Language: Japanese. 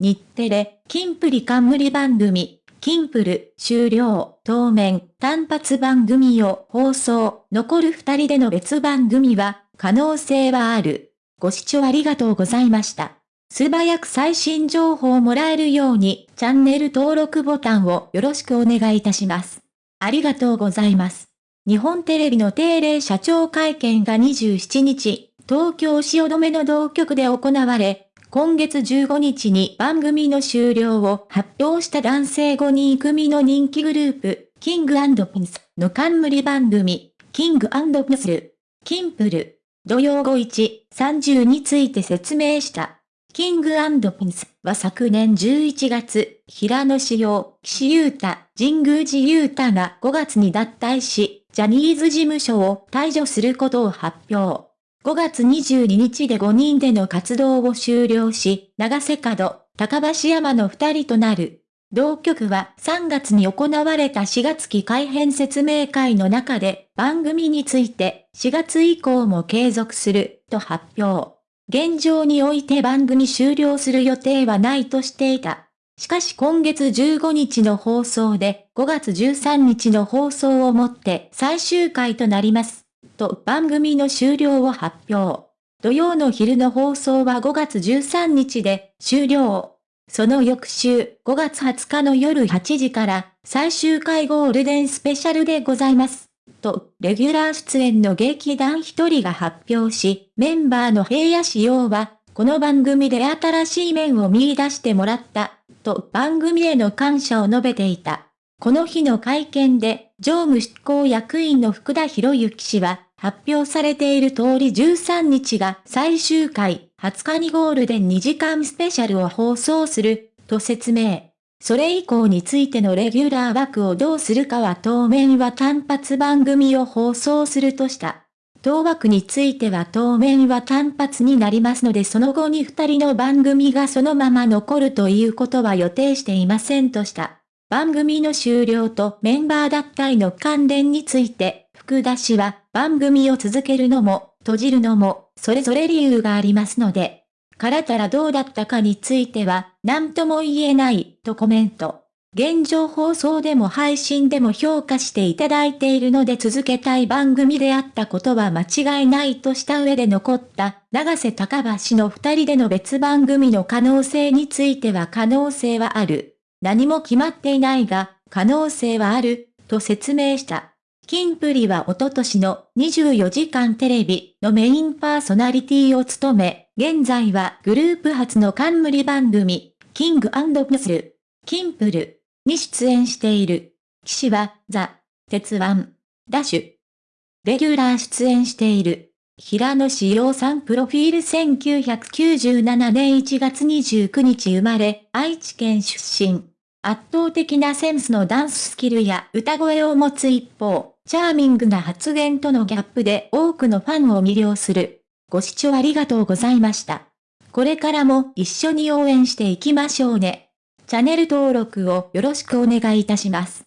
日テレ、キンプリ冠番組、キンプル、終了、当面、単発番組を放送、残る二人での別番組は、可能性はある。ご視聴ありがとうございました。素早く最新情報をもらえるように、チャンネル登録ボタンをよろしくお願いいたします。ありがとうございます。日本テレビの定例社長会見が27日、東京汐留の同局で行われ、今月15日に番組の終了を発表した男性5人組の人気グループ、キングピンスの冠番組、キングピンス、キンプル、土曜後1、30について説明した。キングピンスは昨年11月、平野志陽、岸優太、神宮寺優太が5月に脱退し、ジャニーズ事務所を退場することを発表。5月22日で5人での活動を終了し、長瀬角、高橋山の2人となる。同局は3月に行われた4月期改編説明会の中で番組について4月以降も継続すると発表。現状において番組終了する予定はないとしていた。しかし今月15日の放送で5月13日の放送をもって最終回となります。と番組の終了を発表。土曜の昼の放送は5月13日で終了。その翌週5月20日の夜8時から最終回ゴールデンスペシャルでございます。と、レギュラー出演の劇団一人が発表し、メンバーの平野仕様は、この番組で新しい面を見出してもらった、と番組への感謝を述べていた。この日の会見で、常務執行役員の福田博之氏は、発表されている通り13日が最終回、20日にゴールデン2時間スペシャルを放送する、と説明。それ以降についてのレギュラー枠をどうするかは当面は単発番組を放送するとした。当枠については当面は単発になりますのでその後に二人の番組がそのまま残るということは予定していませんとした。番組の終了とメンバー脱退の関連について、福田氏は番組を続けるのも、閉じるのも、それぞれ理由がありますので、からたらどうだったかについては、何とも言えない、とコメント。現状放送でも配信でも評価していただいているので続けたい番組であったことは間違いないとした上で残った長瀬高橋の二人での別番組の可能性については可能性はある。何も決まっていないが、可能性はある、と説明した。キンプリはおととしの24時間テレビのメインパーソナリティを務め、現在はグループ初の冠番組、キングプスル、キンプルに出演している。騎士は、ザ、鉄腕、ダッシュ。レギュラー出演している。平野志陽さんプロフィール1997年1月29日生まれ、愛知県出身。圧倒的なセンスのダンススキルや歌声を持つ一方、チャーミングな発言とのギャップで多くのファンを魅了する。ご視聴ありがとうございました。これからも一緒に応援していきましょうね。チャンネル登録をよろしくお願いいたします。